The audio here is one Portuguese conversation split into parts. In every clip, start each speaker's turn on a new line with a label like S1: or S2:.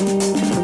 S1: Música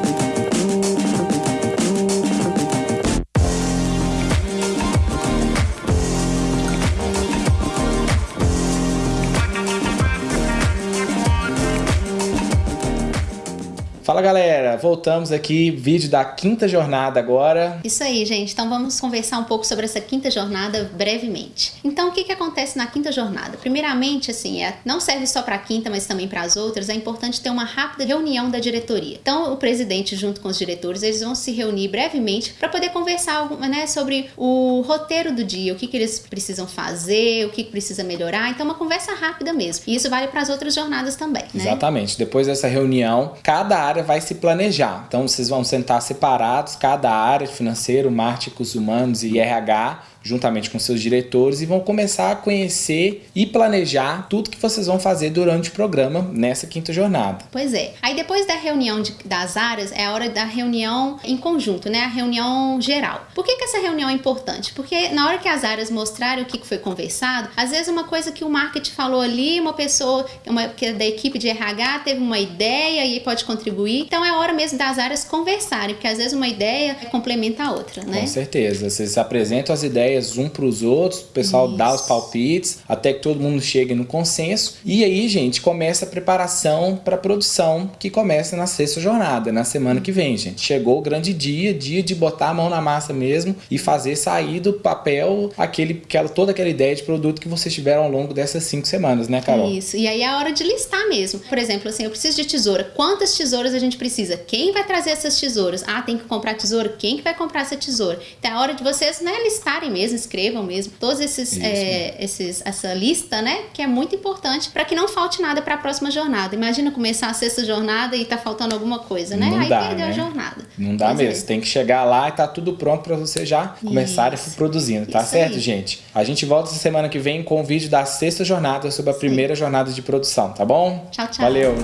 S1: Fala galera, voltamos aqui, vídeo da quinta jornada agora.
S2: Isso aí, gente. Então vamos conversar um pouco sobre essa quinta jornada brevemente. Então o que, que acontece na quinta jornada? Primeiramente, assim, é, não serve só para a quinta, mas também para as outras, é importante ter uma rápida reunião da diretoria. Então o presidente, junto com os diretores, eles vão se reunir brevemente para poder conversar né, sobre o roteiro do dia, o que, que eles precisam fazer, o que, que precisa melhorar. Então uma conversa rápida mesmo. E isso vale para as outras jornadas também. Né?
S1: Exatamente. Depois dessa reunião, cada área área vai se planejar. Então vocês vão sentar separados, cada área, financeiro, marketing, humanos e RH, juntamente com seus diretores e vão começar a conhecer e planejar tudo que vocês vão fazer durante o programa nessa quinta jornada.
S2: Pois é. Aí depois da reunião de, das áreas é a hora da reunião em conjunto, né? A reunião geral. Por que, que essa reunião é importante? Porque na hora que as áreas mostrarem o que foi conversado, às vezes uma coisa que o marketing falou ali, uma pessoa uma, que é da equipe de RH teve uma ideia e pode contribuir. Então é hora mesmo das áreas conversarem, porque às vezes uma ideia complementa a outra, né?
S1: Com certeza. Vocês apresentam as ideias ideias um para os outros, o pessoal Isso. dá os palpites, até que todo mundo chegue no consenso. E aí, gente, começa a preparação para a produção que começa na sexta jornada, na semana que vem, gente. Chegou o grande dia, dia de botar a mão na massa mesmo e fazer sair do papel aquele, aquela, toda aquela ideia de produto que vocês tiveram ao longo dessas cinco semanas, né, Carol?
S2: Isso. E aí é a hora de listar mesmo. Por exemplo, assim, eu preciso de tesoura. Quantas tesouras a gente precisa? Quem vai trazer essas tesouras? Ah, tem que comprar tesoura? Quem que vai comprar essa tesoura? Então é a hora de vocês, né, listarem mesmo mesmo, escrevam mesmo todos esses, é, esses essa lista, né? Que é muito importante para que não falte nada para a próxima jornada. Imagina começar a sexta jornada e tá faltando alguma coisa, né?
S1: Não
S2: Aí
S1: dá,
S2: perdeu
S1: né?
S2: a jornada.
S1: Não dá mesmo. É. Tem que chegar lá e tá tudo pronto para você já começar a produzindo, tá Isso certo, aí. gente? A gente volta essa semana que vem com o vídeo da sexta jornada sobre a primeira jornada de produção, tá bom?
S2: Tchau, tchau.
S1: Valeu.